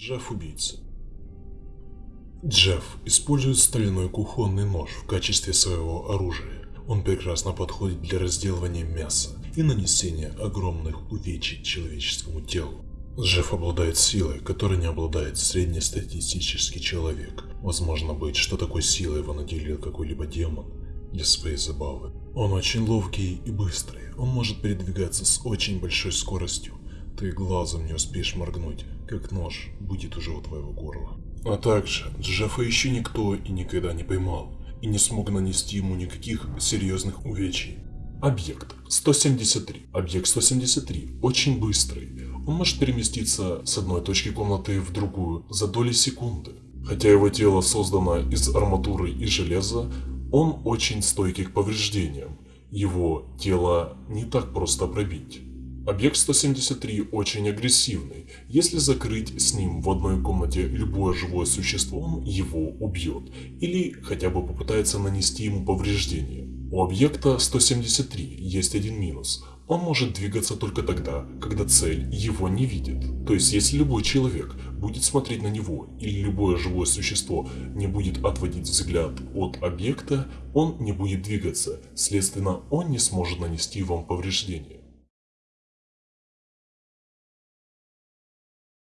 Джефф убийца. Джефф использует стальной кухонный нож в качестве своего оружия. Он прекрасно подходит для разделывания мяса и нанесения огромных увечий человеческому телу. Джефф обладает силой, которой не обладает среднестатистический человек. Возможно быть, что такой силой его наделил какой-либо демон для своей забавы. Он очень ловкий и быстрый. Он может передвигаться с очень большой скоростью. Ты глазом не успеешь моргнуть, как нож будет уже у твоего горла. А также Джеффа еще никто и никогда не поймал, и не смог нанести ему никаких серьезных увечий. Объект 173. Объект 173 очень быстрый. Он может переместиться с одной точки комнаты в другую за доли секунды. Хотя его тело создано из арматуры и железа, он очень стойкий к повреждениям. Его тело не так просто пробить. Объект 173 очень агрессивный. Если закрыть с ним в одной комнате любое живое существо, он его убьет. Или хотя бы попытается нанести ему повреждения. У объекта 173 есть один минус. Он может двигаться только тогда, когда цель его не видит. То есть, если любой человек будет смотреть на него, или любое живое существо не будет отводить взгляд от объекта, он не будет двигаться, следственно, он не сможет нанести вам повреждения.